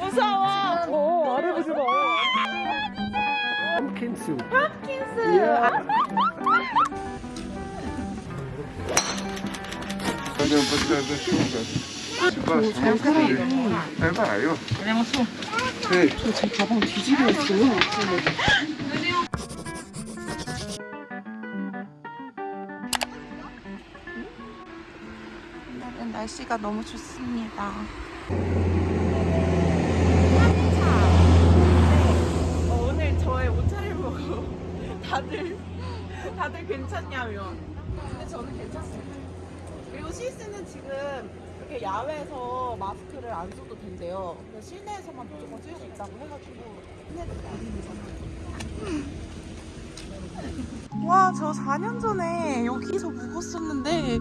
무서워. 어, 아래 보지 마. 펌킨스. 킨스. Podiam podać sztukę. Chyba sztukę. Ewajo. Hej, 제 가방 뒤집어 있어요. 오늘은 날씨가 너무 좋습니다. 어, 오늘 저의 옷차림 보고 다들 다들 괜찮냐면 근데 저는 괜찮습니다. 그리고 스위스는 지금 이렇게 야외에서 마스크를 안 써도 된대요. 실내에서만 무조건 쓰고 있다고 해가지고 와, 저 4년 전에 여기서 묵었었는데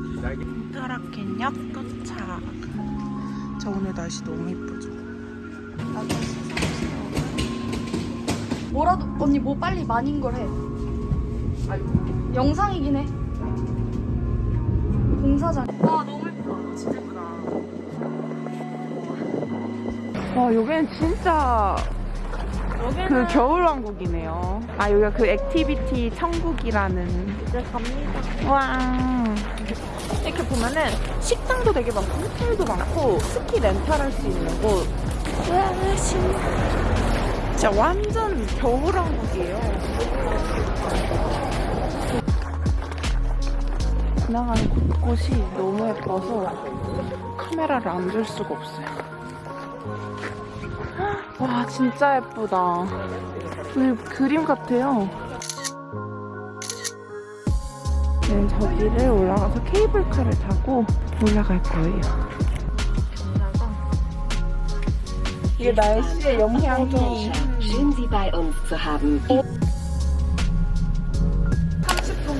따라캔역 도착. 저 오늘 날씨 너무 예쁘죠? 뭐라도 언니 뭐 빨리 많은 걸 해. 영상이긴 해. 공사장. 와 너무 예쁘다. 진짜 예쁘다. 와, 여기는 진짜 그 겨울왕국이네요. 아, 여기가 그 activity 천국이라는. 이제 갑니다. 와. 이렇게 보면은 식당도 되게 많고, 호텔도 많고, 스키 렌탈할 수 있는 곳. 와, 신나. 진짜 완전 겨울왕국이에요. 지나가는 곳곳이 너무 예뻐서 카메라를 안 들 수가 없어요. 와, 진짜 예쁘다. 그 그림 같아요. 네, 저기를 올라가서 케이블카를 타고 올라갈 거예요. 이게 날씨의 영향이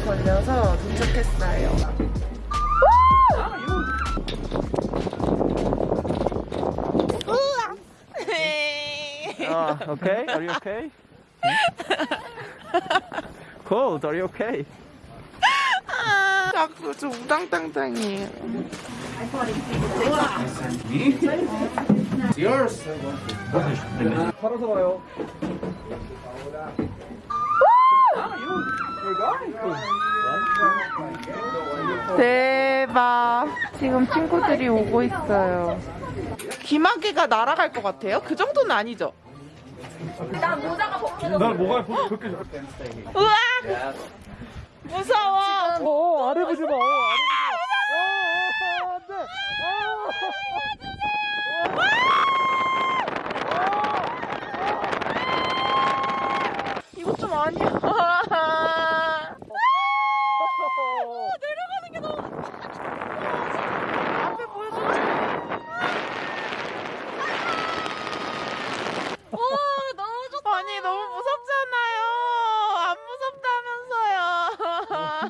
걸려서 도착했어요. Uh, okay, are you okay? Cold, are you okay? 자꾸 좀 우당탕탕이에요. 팔아서 와요. 대박. 지금 친구들이 오고 있어요. 기마개가 날아갈 것 같아요? 그 정도는 아니죠? 난 뭐가 그렇게 우와! 무서워! 어, 아래 보지 마. 어, 아래 보지 마. 어, 어, 안 돼. 이거 좀 아니야. 어. 내려가는 게 너무. 앞에 보여줘. 오, 너무 좋다. 아니, 너무 무섭잖아요. 안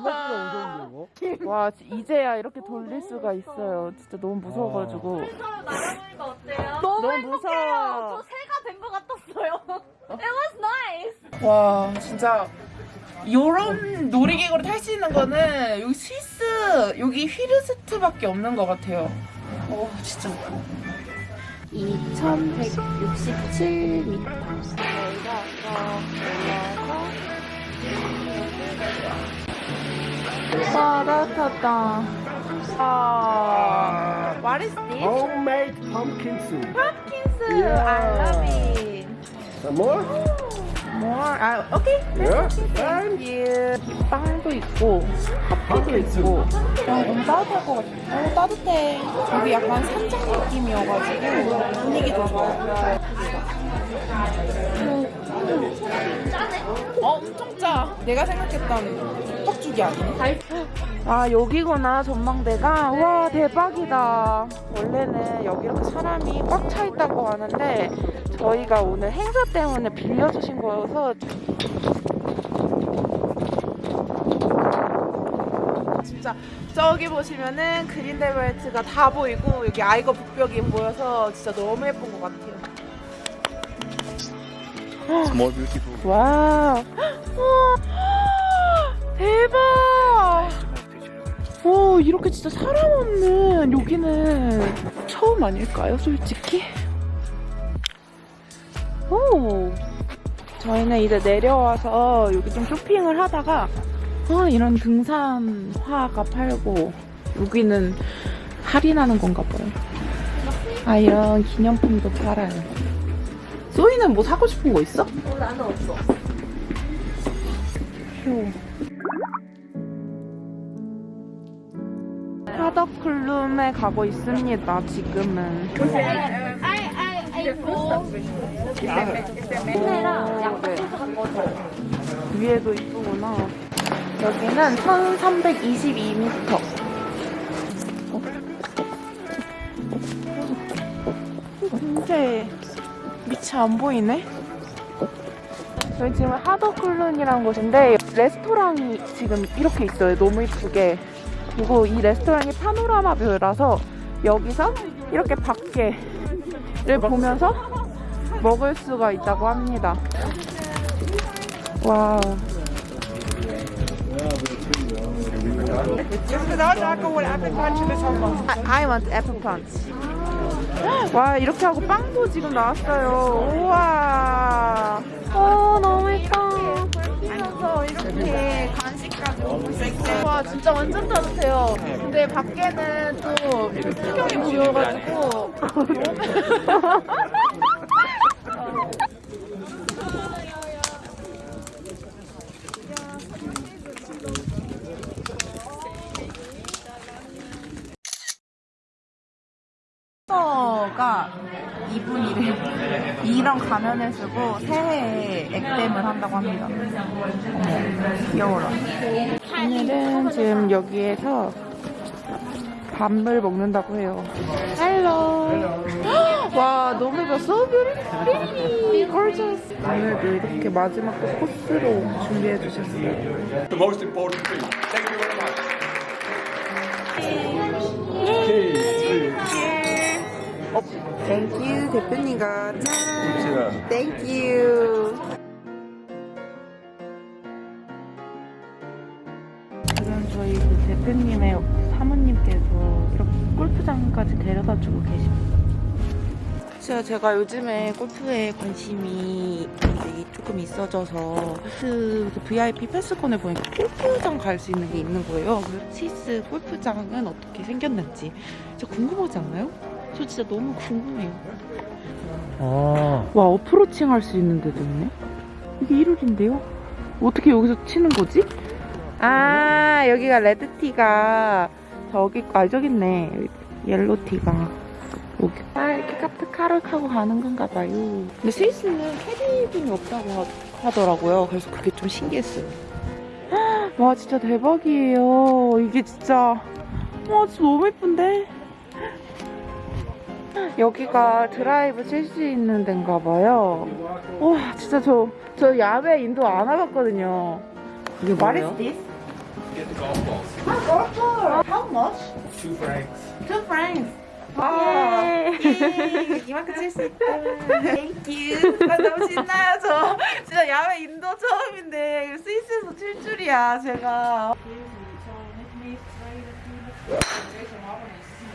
무섭다면서요. 와, 이제야 이렇게 돌릴 수가 있어요. 진짜 너무 무서워가지고. 날아보니까 어때요? 너무 너무 무서워. 저 새가 된 것 같았어요. It was nice. 와 진짜 요런 놀이기구를 탈 수 있는 거는 여기 스위스 여기 휘르스트밖에 없는 것 같아요. 오 진짜 2167m 저희가 와 따뜻하다 아 What is this? Homemade pumpkin soup. Pumpkins Yeah. I love it Some more? More. 아 오케이 Yeah. Thank you. 빵도 있고 커피도 있고. 와 너무 따뜻할 것 같아 너무 따뜻해. 여기 약간 산장 느낌이어가지고 분위기도 좋아요. 어 엄청 짜. 내가 생각했던 떡죽이 아니네 아 여기구나 전망대가. 와 대박이다. 원래는 여기 이렇게 사람이 꽉 차 있다고 하는데 저희가 오늘 행사 때문에 빌려주신 거여서 진짜 저기 보시면은 그린데벨트가 다 보이고 여기 아이거 북벽이 보여서 진짜 너무 예쁜 것 같아요 우와. 대박 오 이렇게 진짜 사람 없는 여기는 처음 아닐까요 솔직히? 저희는 이제 내려와서 여기 좀 쇼핑을 하다가 아, 이런 등산화가 팔고 여기는 할인하는 건가 봐요. 아 이런 기념품도 팔아요. 소희는 뭐 사고 싶은 거 있어? 어, 나는 없어. 휴. 하덕클룸에 가고 있습니다. 지금은. 위에도 이쁘구나. 여기는 1322m. 근데 밑이 안 보이네? 여기 지금 하더클룬이라는 곳인데 레스토랑이 지금 이렇게 있어요. 너무 이쁘게. 그리고 이 레스토랑이 파노라마 뷰라서 여기서 이렇게 밖에 를 보면서 먹을 수가 있다고 합니다. 와우. I, want apple punch. 와 이렇게 하고 빵도 지금 나왔어요. 우와. 어 진짜 완전 따뜻해요. 근데 밖에는 또 풍경이 보여가지고 가 이분이래. 이런 가면을 쓰고 새해에 액땜을 한다고 합니다. 어머, 귀여워라. 오늘은 지금 여기에서 밥을 먹는다고 해요. Hello. 와, 너무 예뻐. So beautiful. Gorgeous. 오늘도 이렇게 마지막 코스로 준비해 주셨어요. the most important thing. Thank you very much. Thank you, 대표님과 짠. Thank you. 지금 저희 그 대표님의 사모님께서 이렇게 골프장까지 데려다 주고 계십니다. 진짜 제가 요즘에 골프에 관심이 조금 있어져서 그 VIP 패스권을 보니까 골프장 갈 수 있는 게 있는 거예요. 그 스위스 골프장은 어떻게 생겼는지 진짜 궁금하지 않나요? 저 진짜 너무 궁금해요. 아, 와 어프로칭 할 수 있는 데도 있네? 이게 1홀인데요? 어떻게 여기서 치는 거지? 아 여기가 red tee가 저기 아 저기 있네. yellow tee가. 여기. 아 이렇게 카트카를 타고 가는 건가 봐요. 근데 스위스는 캐디분이 없다고 하, 더라고요. 그래서 그게 좀 신기했어요. 와 진짜 대박이에요. 이게 진짜. 와 진짜 너무 예쁜데 여기가 드라이브 칠 수 있는 데인가 봐요. 와, 진짜 저, 저 야외 인도 안 와봤거든요. 이게 What is this? Get the golf balls. 아, golf ball. How much? Two francs. Two francs. 와, 예. 이만큼 칠 수 있다. Thank you. 아, 너무 신나요, 저. 진짜 야외 인도 처음인데 스위스에서 칠 줄이야, 제가.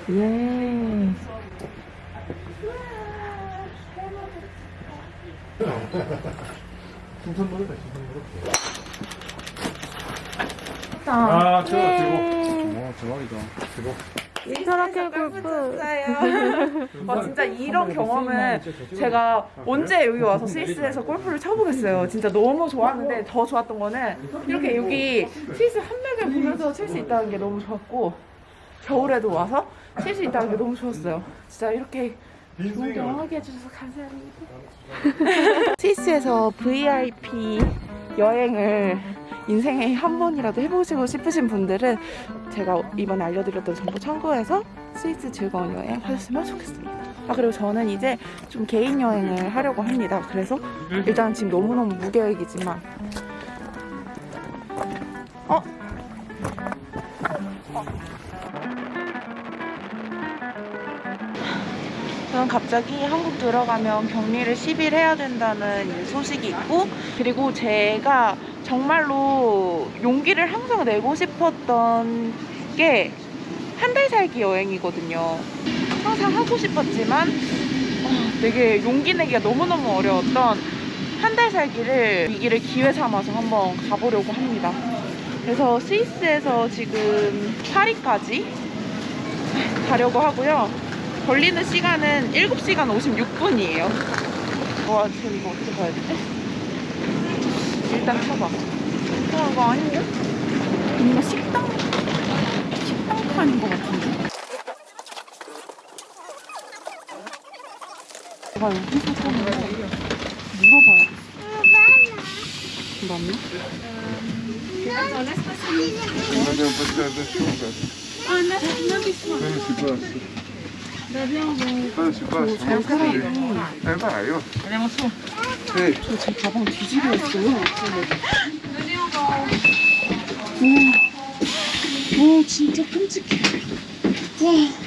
예. 아, 저 예. 들고. 와, 대박이다. 들고. 저렇게 골프 와 진짜 이런 경험은 제가 언제 여기 와서 스위스에서 골프를 쳐보겠어요. 진짜 너무 좋았는데 더 좋았던 거는 이렇게 여기 스위스 한맥을 보면서 칠 수 있다는 게 너무 좋았고 겨울에도 와서 칠 수 있다는 게 너무 좋았어요. 진짜 이렇게 좋은 경험하게 해주셔서 감사합니다. 스위스에서 VIP 여행을 인생에 한 번이라도 해보시고 싶으신 분들은 제가 이번에 알려드렸던 정보 참고해서 스위스 즐거운 여행 하셨으면 좋겠습니다. 아 그리고 저는 이제 좀 개인 여행을 하려고 합니다. 그래서 일단 지금 너무너무 무계획이지만 어? 저는 갑자기 한국 들어가면 격리를 10일 해야 된다는 이 소식이 있고 그리고 제가 정말로 용기를 항상 내고 싶었던 게 한 달 살기 여행이거든요. 항상 하고 싶었지만 아, 되게 용기 내기가 너무너무 어려웠던 한 달 살기를 위기를 기회 삼아서 한번 가보려고 합니다. 그래서 스위스에서 지금 파리까지 가려고 하고요. 걸리는 시간은 7시간 56분이에요. 와, 지금 이거 어떻게 가야 되지? 일단 타봐. 어, 이거 아닌데? 뭔가 식당, 식당 판인 것 같은데? 내가 여기서 타는 거 물어봐야겠어. 맞나? Madame, pas de attention, 아, 나, 나 Ah. 잘 살아요. Eh ben, aïe. 안녕하세요. Hey, 제 가방 뒤집어 있어요. 와, 와, 진짜 끔찍해. 와,